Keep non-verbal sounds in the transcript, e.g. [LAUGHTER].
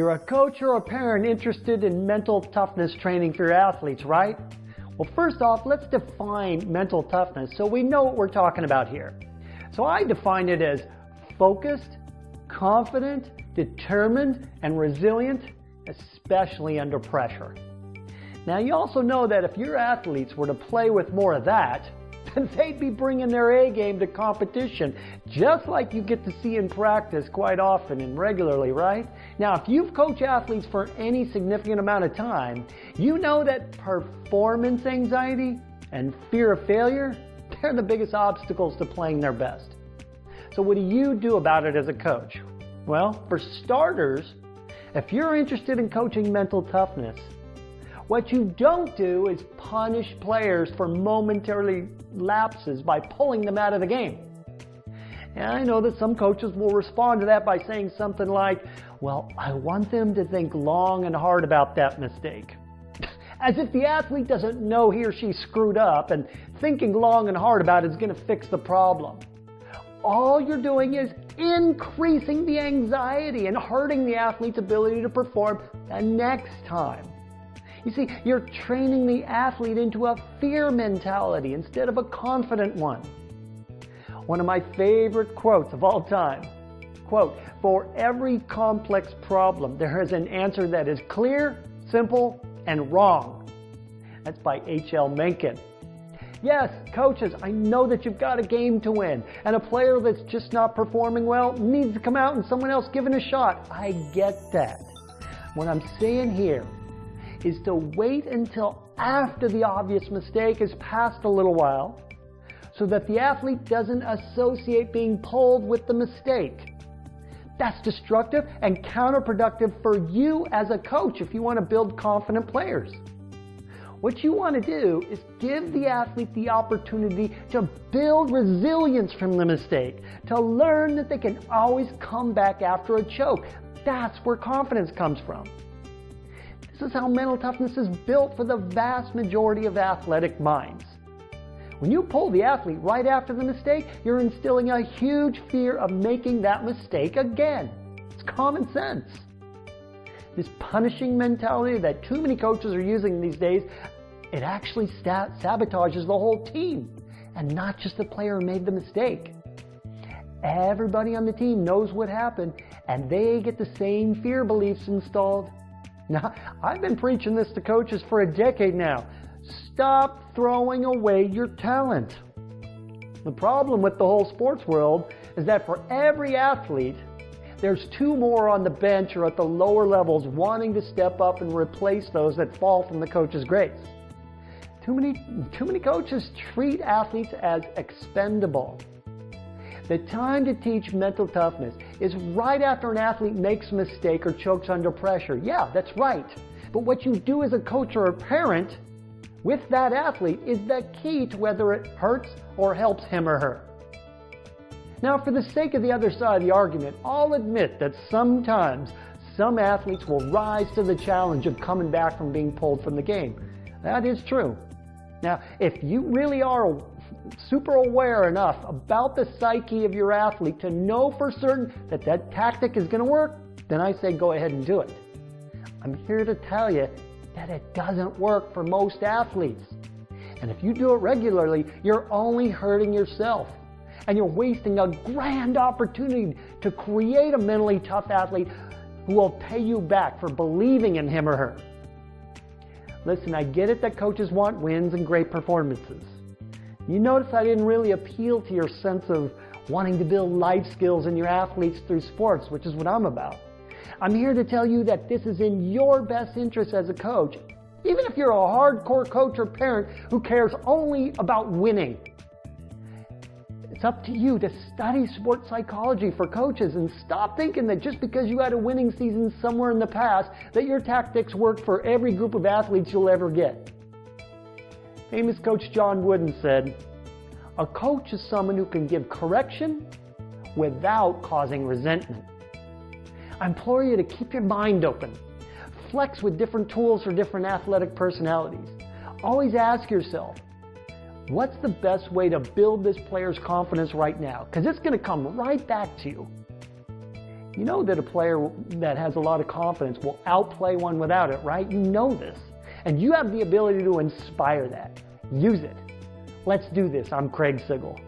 You're a coach or a parent interested in mental toughness training for your athletes, right? Well, first off, let's define mental toughness so we know what we're talking about here. So I define it as focused, confident, determined, and resilient, especially under pressure. Now you also know that if your athletes were to play with more of that, [LAUGHS] then they'd be bringing their A game to competition, just like you get to see in practice quite often and regularly, right? Now, if you've coached athletes for any significant amount of time, you know that performance anxiety and fear of failure, [LAUGHS] they're the biggest obstacles to playing their best. So what do you do about it as a coach? Well, for starters, if you're interested in coaching mental toughness, what you don't do is punish players for momentarily lapses by pulling them out of the game. And I know that some coaches will respond to that by saying something like, well, I want them to think long and hard about that mistake. [LAUGHS] As if the athlete doesn't know he or she screwed up and thinking long and hard about it is going to fix the problem. All you're doing is increasing the anxiety and hurting the athlete's ability to perform the next time. You see, you're training the athlete into a fear mentality instead of a confident one. One of my favorite quotes of all time. Quote, for every complex problem, there is an answer that is clear, simple, and wrong. That's by H.L. Mencken. Yes, coaches, I know that you've got a game to win, and a player that's just not performing well needs to come out and someone else give it a shot. I get that. What I'm saying here is to wait until after the obvious mistake has passed a little while so that the athlete doesn't associate being pulled with the mistake. That's destructive and counterproductive for you as a coach if you want to build confident players. What you want to do is give the athlete the opportunity to build resilience from the mistake, to learn that they can always come back after a choke. That's where confidence comes from. This is how mental toughness is built for the vast majority of athletic minds. When you pull the athlete right after the mistake, you're instilling a huge fear of making that mistake again. It's common sense. This punishing mentality that too many coaches are using these days, it actually sabotages the whole team and not just the player who made the mistake. Everybody on the team knows what happened and they get the same fear beliefs installed [LAUGHS] now, I've been preaching this to coaches for a decade now. Stop throwing away your talent. The problem with the whole sports world is that for every athlete, there's two more on the bench or at the lower levels wanting to step up and replace those that fall from the coach's grace. Too many, too many coaches treat athletes as expendable. The time to teach mental toughness is right after an athlete makes a mistake or chokes under pressure. Yeah, that's right. But what you do as a coach or a parent with that athlete is the key to whether it hurts or helps him or her. Now, for the sake of the other side of the argument, I'll admit that sometimes some athletes will rise to the challenge of coming back from being pulled from the game. That is true. Now, if you really are super aware enough about the psyche of your athlete to know for certain that that tactic is going to work, then I say go ahead and do it. I'm here to tell you that it doesn't work for most athletes. And if you do it regularly, you're only hurting yourself. And you're wasting a grand opportunity to create a mentally tough athlete who will pay you back for believing in him or her. Listen, I get it that coaches want wins and great performances. You notice I didn't really appeal to your sense of wanting to build life skills in your athletes through sports, which is what I'm about. I'm here to tell you that this is in your best interest as a coach, even if you're a hardcore coach or parent who cares only about winning. It's up to you to study sports psychology for coaches and stop thinking that just because you had a winning season somewhere in the past that your tactics work for every group of athletes you'll ever get. Famous coach John Wooden said, a coach is someone who can give correction without causing resentment. I implore you to keep your mind open. Flex with different tools for different athletic personalities. Always ask yourself, what's the best way to build this player's confidence right now? Because it's going to come right back to you. You know that a player that has a lot of confidence will outplay one without it, right? You know this. And you have the ability to inspire that. Use it. Let's do this. I'm Craig Sigl.